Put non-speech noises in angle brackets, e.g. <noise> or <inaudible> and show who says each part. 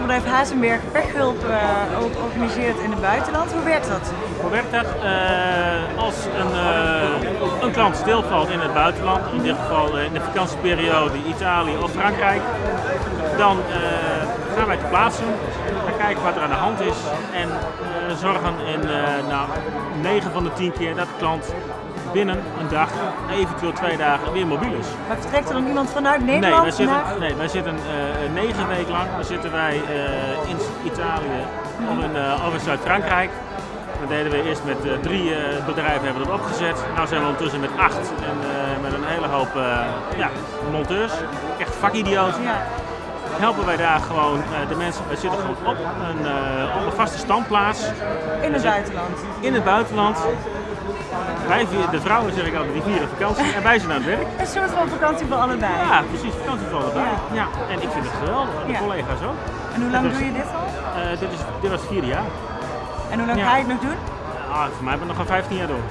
Speaker 1: bedrijf Hazenberg pechhulp ook organiseert in het buitenland. Hoe werkt dat?
Speaker 2: Hoe werkt dat? Uh, als een, uh, een klant stilvalt in het buitenland, in dit geval in de vakantieperiode Italië of Frankrijk, dan gaan wij te plaatsen, gaan kijken wat er aan de hand is en zorgen in nou, 9 van de 10 keer dat de klant binnen een dag, eventueel twee dagen, weer mobiel is.
Speaker 1: Maar vertrekt er dan iemand vanuit Nederland?
Speaker 2: Nee, wij zitten, nee, wij zitten uh, negen weken lang zitten wij uh, in Italië of in, uh, of in Zuid-Frankrijk. Dat deden we eerst met drie bedrijven hebben dat opgezet. Nu zijn we ondertussen met acht en met een hele hoop ja, monteurs. Echt vakidioten. Ja helpen wij daar gewoon de mensen. Wij zitten gewoon op een, op een vaste standplaats.
Speaker 1: In het buitenland?
Speaker 2: In het buitenland. Wij, de vrouwen zeg ik altijd, die vieren vakantie en wij zijn aan het werk. <laughs>
Speaker 1: Een soort van vakantie voor allebei.
Speaker 2: Ja, precies, vakantie voor allebei. Ja. En ik vind het geweldig, en de ja. collega's ook.
Speaker 1: En hoe lang doe je dit al?
Speaker 2: Uh, dit, is, dit was het vierde jaar.
Speaker 1: En hoe lang ga je het nog doen?
Speaker 2: Uh, voor mij ben ik nog een 15 jaar door.